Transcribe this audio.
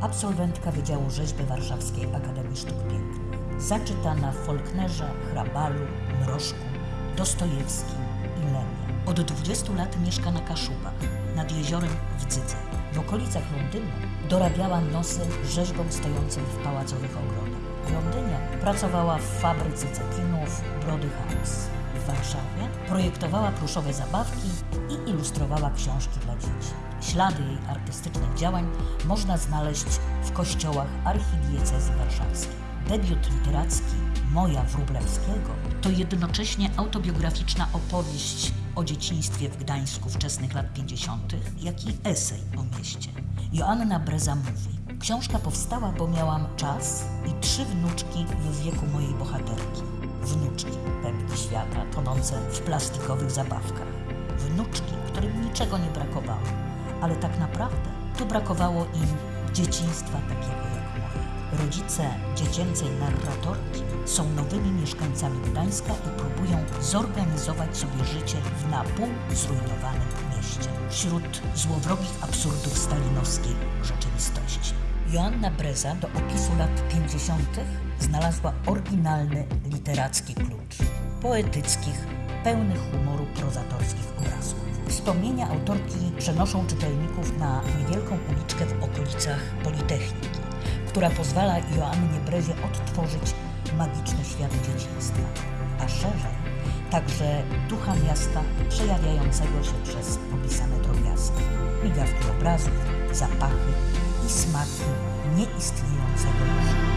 absolwentka Wydziału Rzeźby Warszawskiej Akademii Sztuk Pięknych. Zaczytana w Faulknerze, Hrabalu, Mrożku, Dostojewskim i Lemie. Od 20 lat mieszka na Kaszubach, nad jeziorem Wdzydze. W okolicach Londynu dorabiała nosy rzeźbą stojącą w pałacowych ogrodach. W Londynie pracowała w fabryce cekinów Brody House. Projektowała pluszowe zabawki i ilustrowała książki dla dzieci. Ślady jej artystycznych działań można znaleźć w kościołach archidiecezji warszawskiej. Debiut literacki Moja Wróblewskiego to jednocześnie autobiograficzna opowieść o dzieciństwie w Gdańsku wczesnych lat 50., jak i esej o mieście. Joanna Breza mówi: Książka powstała, bo miałam czas i trzy wnuczki w wieku mojej bohaterki. Wnuczki, pępki świata, tonące w plastikowych zabawkach. Wnuczki, którym niczego nie brakowało, ale tak naprawdę tu brakowało im dzieciństwa takiego jak moje. Rodzice dziecięcej narratorki są nowymi mieszkańcami Gdańska i próbują zorganizować sobie życie w napół zrujnowanym mieście, wśród złowrogich absurdów stalinowskiej rzeczywistości. Joanna Breza do opisu lat 50. znalazła oryginalny literacki klucz poetyckich, pełnych humoru prozatorskich obrazków. Wspomnienia autorki przenoszą czytelników na niewielką uliczkę w okolicach Politechniki, która pozwala Joannie Brezie odtworzyć magiczny świat dzieciństwa, a szerzej także ducha miasta przejawiającego się przez opisane drobiazgi, migawki obrazów, zapachy i smaki nieistniejącego już.